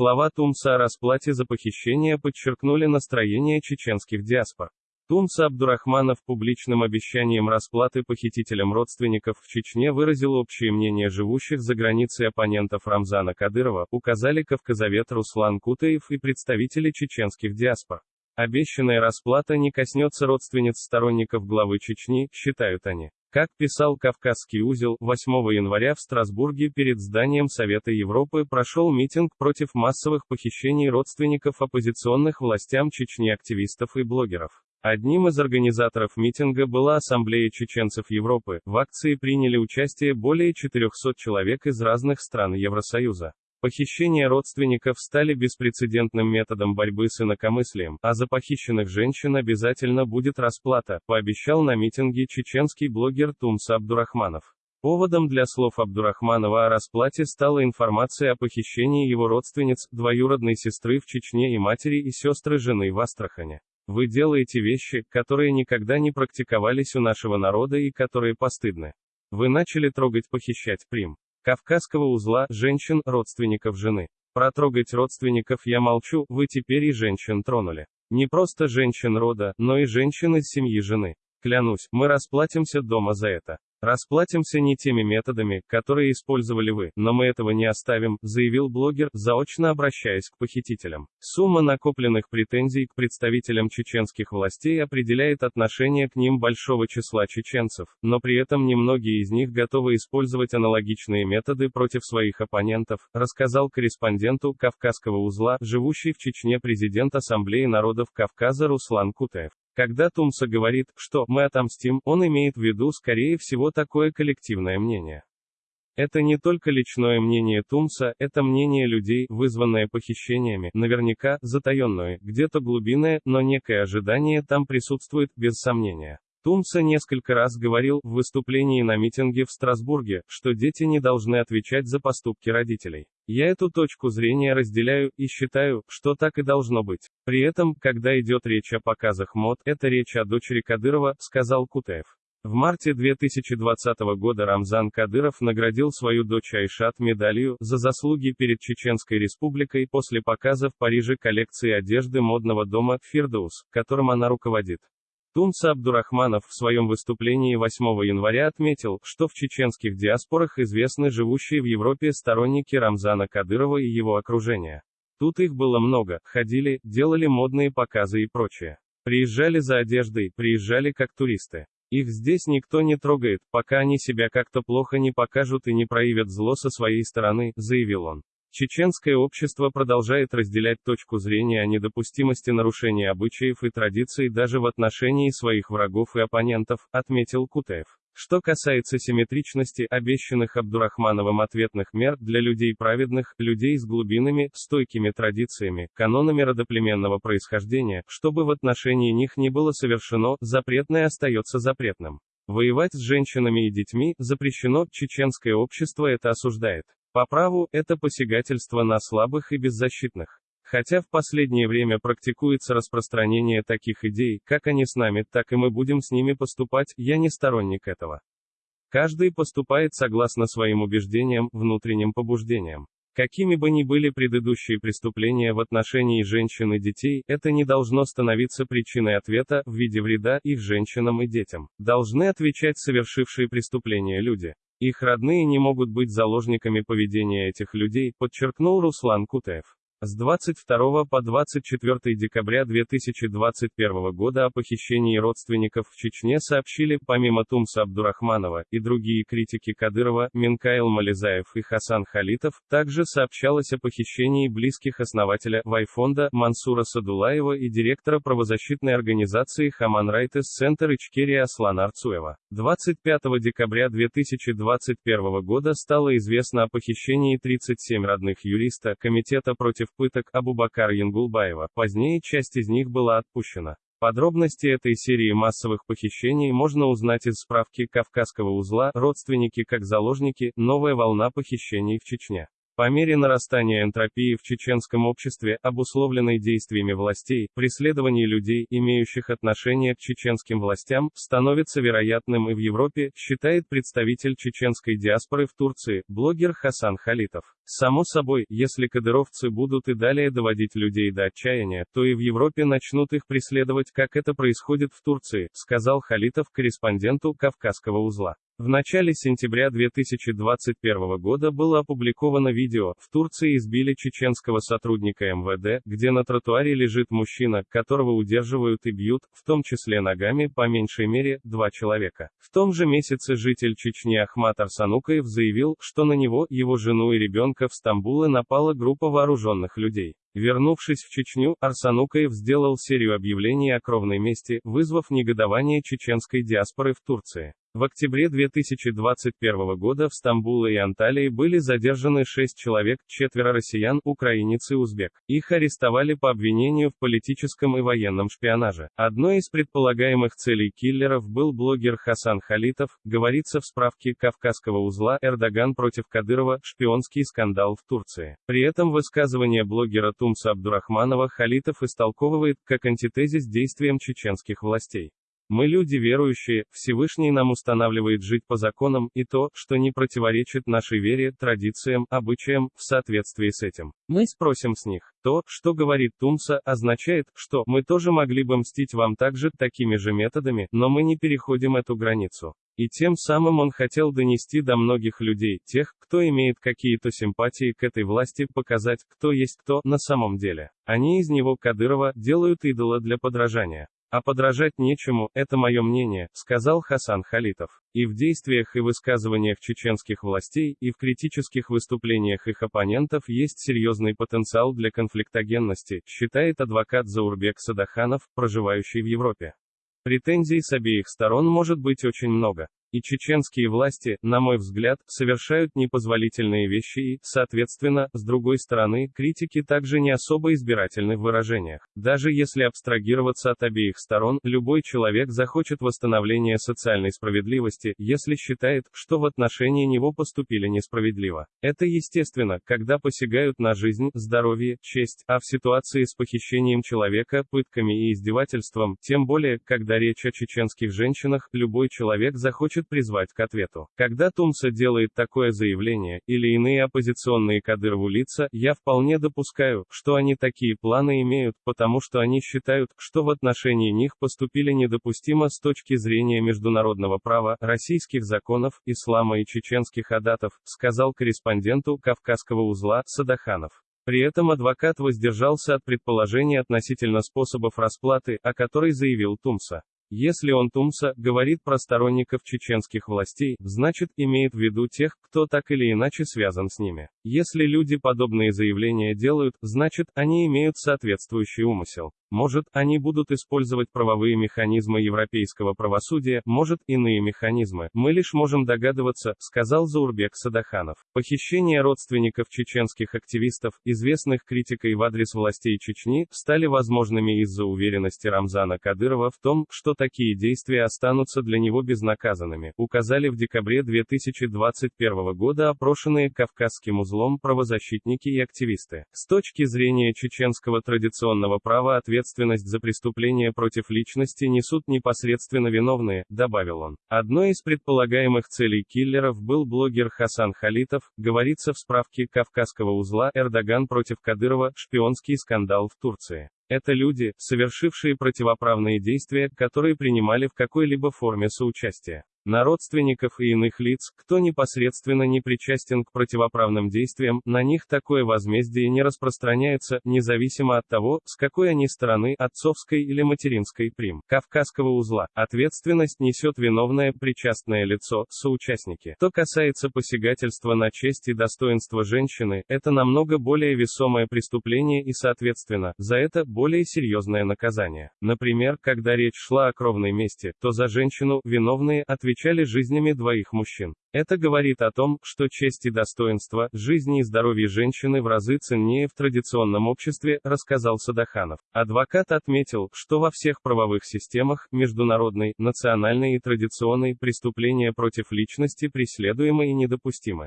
Слова Тумса о расплате за похищение подчеркнули настроение чеченских диаспор. Тумса Абдурахманов публичным обещанием расплаты похитителям родственников в Чечне выразил общее мнение живущих за границей оппонентов Рамзана Кадырова, указали кавказовед Руслан Кутаев и представители чеченских диаспор. Обещанная расплата не коснется родственниц сторонников главы Чечни, считают они. Как писал Кавказский узел, 8 января в Страсбурге перед зданием Совета Европы прошел митинг против массовых похищений родственников оппозиционных властям Чечни активистов и блогеров. Одним из организаторов митинга была Ассамблея чеченцев Европы. В акции приняли участие более 400 человек из разных стран Евросоюза. Похищения родственников стали беспрецедентным методом борьбы с инакомыслием, а за похищенных женщин обязательно будет расплата, пообещал на митинге чеченский блогер Тумса Абдурахманов. Поводом для слов Абдурахманова о расплате стала информация о похищении его родственниц, двоюродной сестры в Чечне и матери и сестры жены в Астрахане. Вы делаете вещи, которые никогда не практиковались у нашего народа и которые постыдны. Вы начали трогать похищать прим. Кавказского узла, женщин, родственников жены. Протрогать родственников я молчу, вы теперь и женщин тронули. Не просто женщин рода, но и женщин из семьи жены. Клянусь, мы расплатимся дома за это. Расплатимся не теми методами, которые использовали вы, но мы этого не оставим, заявил блогер, заочно обращаясь к похитителям. Сумма накопленных претензий к представителям чеченских властей определяет отношение к ним большого числа чеченцев, но при этом немногие из них готовы использовать аналогичные методы против своих оппонентов, рассказал корреспонденту Кавказского узла, живущий в Чечне президент Ассамблеи народов Кавказа Руслан Кутаев. Когда Тумса говорит, что «мы отомстим», он имеет в виду, скорее всего, такое коллективное мнение. Это не только личное мнение Тумса, это мнение людей, вызванное похищениями, наверняка, затаенное, где-то глубинное, но некое ожидание там присутствует, без сомнения. Тумса несколько раз говорил в выступлении на митинге в Страсбурге, что дети не должны отвечать за поступки родителей. Я эту точку зрения разделяю и считаю, что так и должно быть. При этом, когда идет речь о показах мод, это речь о дочери Кадырова, сказал Кутаев. В марте 2020 года Рамзан Кадыров наградил свою дочь Айшат медалью за заслуги перед Чеченской Республикой после показа в Париже коллекции одежды модного дома «Фирдоус», которым она руководит. Тумса Абдурахманов в своем выступлении 8 января отметил, что в чеченских диаспорах известны живущие в Европе сторонники Рамзана Кадырова и его окружения. Тут их было много, ходили, делали модные показы и прочее. Приезжали за одеждой, приезжали как туристы. Их здесь никто не трогает, пока они себя как-то плохо не покажут и не проявят зло со своей стороны, заявил он. Чеченское общество продолжает разделять точку зрения о недопустимости нарушения обычаев и традиций даже в отношении своих врагов и оппонентов, отметил Кутаев. Что касается симметричности обещанных Абдурахмановым ответных мер для людей праведных, людей с глубинными, стойкими традициями, канонами родоплеменного происхождения, чтобы в отношении них не было совершено, запретное остается запретным. Воевать с женщинами и детьми запрещено, чеченское общество это осуждает. По праву, это посягательство на слабых и беззащитных. Хотя в последнее время практикуется распространение таких идей, как они с нами, так и мы будем с ними поступать, я не сторонник этого. Каждый поступает согласно своим убеждениям, внутренним побуждениям. Какими бы ни были предыдущие преступления в отношении женщин и детей, это не должно становиться причиной ответа, в виде вреда, их женщинам и детям. Должны отвечать совершившие преступления люди. Их родные не могут быть заложниками поведения этих людей, подчеркнул Руслан Кутаев. С 22 по 24 декабря 2021 года о похищении родственников в Чечне сообщили, помимо Тумса Абдурахманова, и другие критики Кадырова, Минкаил Мализаев и Хасан Халитов, также сообщалось о похищении близких основателя Вайфонда Мансура Садулаева и директора правозащитной организации Хаман Райтес Центр Ичкерия Аслана Арцуева. 25 декабря 2021 года стало известно о похищении 37 родных юриста Комитета против пыток Абубакар Янгулбаева, позднее часть из них была отпущена. Подробности этой серии массовых похищений можно узнать из справки Кавказского узла «Родственники как заложники. Новая волна похищений в Чечне». По мере нарастания энтропии в чеченском обществе, обусловленной действиями властей, преследование людей, имеющих отношение к чеченским властям, становится вероятным и в Европе, считает представитель чеченской диаспоры в Турции, блогер Хасан Халитов. Само собой, если кадыровцы будут и далее доводить людей до отчаяния, то и в Европе начнут их преследовать, как это происходит в Турции, сказал Халитов корреспонденту Кавказского узла. В начале сентября 2021 года было опубликовано видео, в Турции избили чеченского сотрудника МВД, где на тротуаре лежит мужчина, которого удерживают и бьют, в том числе ногами, по меньшей мере, два человека. В том же месяце житель Чечни Ахмат Арсанукаев заявил, что на него, его жену и ребенка в Стамбуле напала группа вооруженных людей. Вернувшись в Чечню, Арсанукаев сделал серию объявлений о кровной мести, вызвав негодование чеченской диаспоры в Турции. В октябре 2021 года в Стамбуле и Анталии были задержаны шесть человек, четверо россиян, украинец и узбек. Их арестовали по обвинению в политическом и военном шпионаже. Одной из предполагаемых целей киллеров был блогер Хасан Халитов, говорится в справке Кавказского узла «Эрдоган против Кадырова. Шпионский скандал в Турции». При этом высказывание блогера Тумса Абдурахманова Халитов истолковывает как антитезис действиям чеченских властей. Мы люди верующие, Всевышний нам устанавливает жить по законам, и то, что не противоречит нашей вере, традициям, обычаям, в соответствии с этим. Мы спросим с них. То, что говорит Тумса, означает, что мы тоже могли бы мстить вам также, такими же методами, но мы не переходим эту границу. И тем самым он хотел донести до многих людей, тех, кто имеет какие-то симпатии к этой власти, показать, кто есть кто на самом деле. Они из него Кадырова делают идола для подражания. А подражать нечему, это мое мнение, сказал Хасан Халитов. И в действиях и высказываниях чеченских властей, и в критических выступлениях их оппонентов есть серьезный потенциал для конфликтогенности, считает адвокат Заурбек Садаханов, проживающий в Европе. Претензий с обеих сторон может быть очень много. И чеченские власти, на мой взгляд, совершают непозволительные вещи и, соответственно, с другой стороны, критики также не особо избирательны в выражениях. Даже если абстрагироваться от обеих сторон, любой человек захочет восстановления социальной справедливости, если считает, что в отношении него поступили несправедливо. Это естественно, когда посягают на жизнь, здоровье, честь, а в ситуации с похищением человека, пытками и издевательством, тем более, когда речь о чеченских женщинах, любой человек захочет хочет призвать к ответу. Когда Тумса делает такое заявление, или иные оппозиционные Кадырову лица, я вполне допускаю, что они такие планы имеют, потому что они считают, что в отношении них поступили недопустимо с точки зрения международного права, российских законов, ислама и чеченских адатов, сказал корреспонденту Кавказского узла Садаханов. При этом адвокат воздержался от предположений относительно способов расплаты, о которой заявил Тумса. Если он Тумса говорит про сторонников чеченских властей, значит, имеет в виду тех, кто так или иначе связан с ними. Если люди подобные заявления делают, значит, они имеют соответствующий умысел. Может, они будут использовать правовые механизмы европейского правосудия, может, иные механизмы. Мы лишь можем догадываться, сказал Заурбек Садаханов. Похищение родственников чеченских активистов, известных критикой в адрес властей Чечни, стали возможными из-за уверенности Рамзана Кадырова в том, что такие действия останутся для него безнаказанными, указали в декабре 2021 года опрошенные Кавказским узлом правозащитники и активисты. С точки зрения чеченского традиционного права ответ ответственность за преступления против личности несут непосредственно виновные, добавил он. Одной из предполагаемых целей киллеров был блогер Хасан Халитов, говорится в справке Кавказского узла «Эрдоган против Кадырова. Шпионский скандал в Турции». Это люди, совершившие противоправные действия, которые принимали в какой-либо форме соучастия на родственников и иных лиц, кто непосредственно не причастен к противоправным действиям, на них такое возмездие не распространяется, независимо от того, с какой они стороны, отцовской или материнской прим. Кавказского узла. Ответственность несет виновное, причастное лицо, соучастники. Что касается посягательства на честь и достоинство женщины, это намного более весомое преступление и, соответственно, за это более серьезное наказание. Например, когда речь шла о кровной мести, то за женщину, виновные, отвечают отвечали жизнями двоих мужчин. Это говорит о том, что честь и достоинство, жизни и здоровье женщины в разы ценнее в традиционном обществе, рассказал Садаханов. Адвокат отметил, что во всех правовых системах, международной, национальной и традиционной, преступления против личности преследуемы и недопустимы.